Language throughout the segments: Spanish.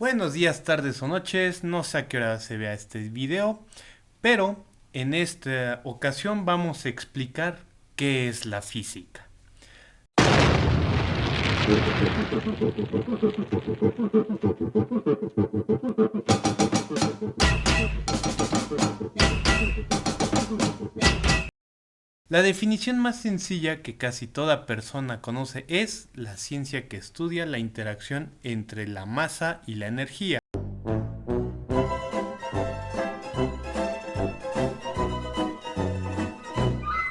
Buenos días, tardes o noches, no sé a qué hora se vea este video, pero en esta ocasión vamos a explicar qué es la física. La definición más sencilla que casi toda persona conoce es la ciencia que estudia la interacción entre la masa y la energía.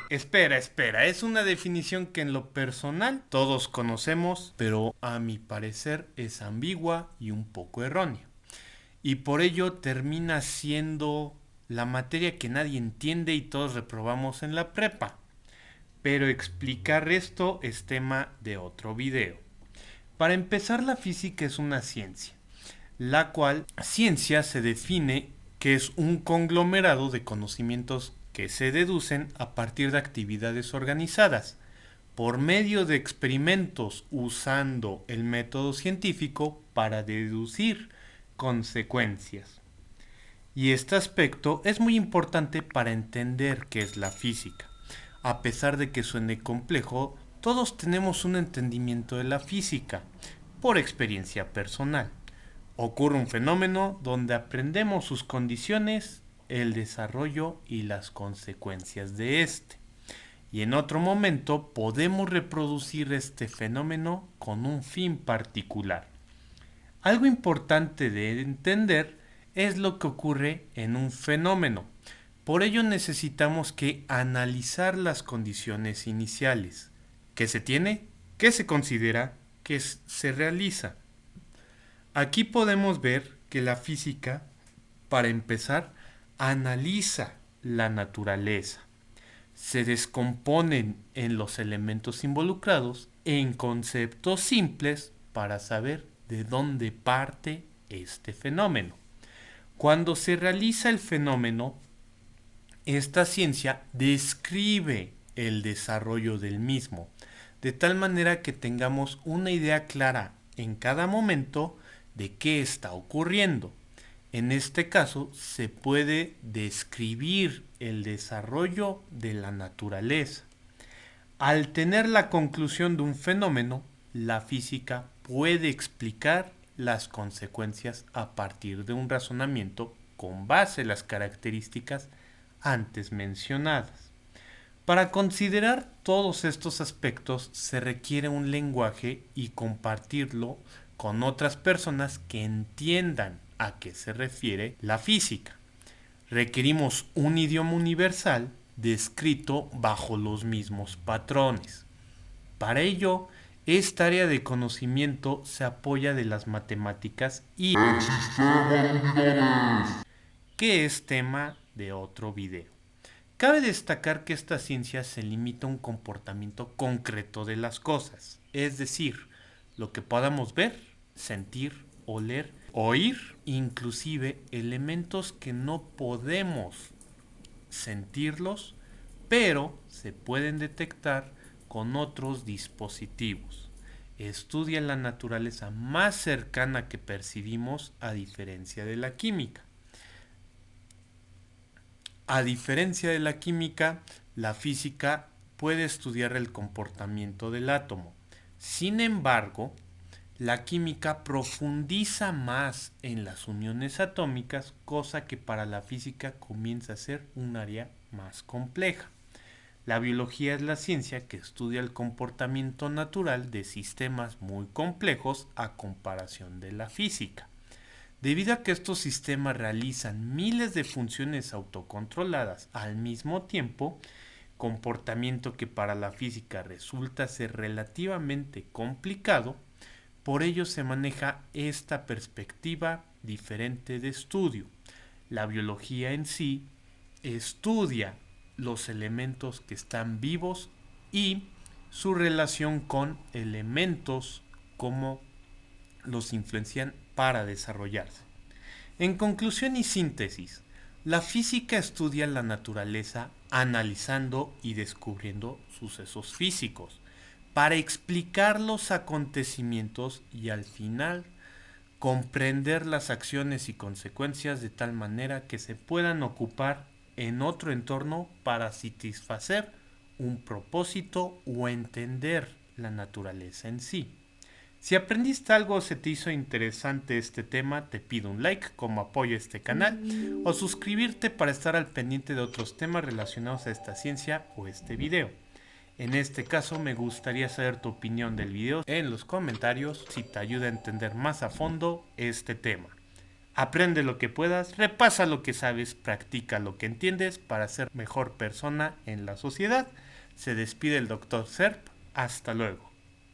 Espera, espera, es una definición que en lo personal todos conocemos, pero a mi parecer es ambigua y un poco errónea. Y por ello termina siendo la materia que nadie entiende y todos reprobamos en la prepa. Pero explicar esto es tema de otro video. Para empezar, la física es una ciencia, la cual ciencia se define que es un conglomerado de conocimientos que se deducen a partir de actividades organizadas por medio de experimentos usando el método científico para deducir consecuencias. Y este aspecto es muy importante para entender qué es la física. A pesar de que suene complejo, todos tenemos un entendimiento de la física por experiencia personal. Ocurre un fenómeno donde aprendemos sus condiciones, el desarrollo y las consecuencias de este. Y en otro momento podemos reproducir este fenómeno con un fin particular. Algo importante de entender es lo que ocurre en un fenómeno. Por ello necesitamos que analizar las condiciones iniciales. ¿Qué se tiene? ¿Qué se considera? ¿Qué se realiza? Aquí podemos ver que la física, para empezar, analiza la naturaleza. Se descomponen en los elementos involucrados en conceptos simples para saber de dónde parte este fenómeno. Cuando se realiza el fenómeno, esta ciencia describe el desarrollo del mismo, de tal manera que tengamos una idea clara en cada momento de qué está ocurriendo. En este caso se puede describir el desarrollo de la naturaleza. Al tener la conclusión de un fenómeno, la física puede explicar las consecuencias a partir de un razonamiento con base en las características antes mencionadas. Para considerar todos estos aspectos se requiere un lenguaje y compartirlo con otras personas que entiendan a qué se refiere la física. Requerimos un idioma universal descrito bajo los mismos patrones. Para ello, esta área de conocimiento se apoya de las matemáticas y que es tema de otro video. Cabe destacar que esta ciencia se limita a un comportamiento concreto de las cosas, es decir, lo que podamos ver, sentir, oler, oír, inclusive elementos que no podemos sentirlos, pero se pueden detectar con otros dispositivos. Estudia la naturaleza más cercana que percibimos a diferencia de la química. A diferencia de la química, la física puede estudiar el comportamiento del átomo. Sin embargo, la química profundiza más en las uniones atómicas, cosa que para la física comienza a ser un área más compleja. La biología es la ciencia que estudia el comportamiento natural de sistemas muy complejos a comparación de la física. Debido a que estos sistemas realizan miles de funciones autocontroladas al mismo tiempo, comportamiento que para la física resulta ser relativamente complicado, por ello se maneja esta perspectiva diferente de estudio. La biología en sí estudia los elementos que están vivos y su relación con elementos como los influencian para desarrollarse. En conclusión y síntesis, la física estudia la naturaleza analizando y descubriendo sucesos físicos para explicar los acontecimientos y al final comprender las acciones y consecuencias de tal manera que se puedan ocupar en otro entorno para satisfacer un propósito o entender la naturaleza en sí. Si aprendiste algo o se te hizo interesante este tema, te pido un like como apoyo a este canal o suscribirte para estar al pendiente de otros temas relacionados a esta ciencia o este video. En este caso me gustaría saber tu opinión del video en los comentarios si te ayuda a entender más a fondo este tema. Aprende lo que puedas, repasa lo que sabes, practica lo que entiendes para ser mejor persona en la sociedad. Se despide el Dr. Serp. Hasta luego.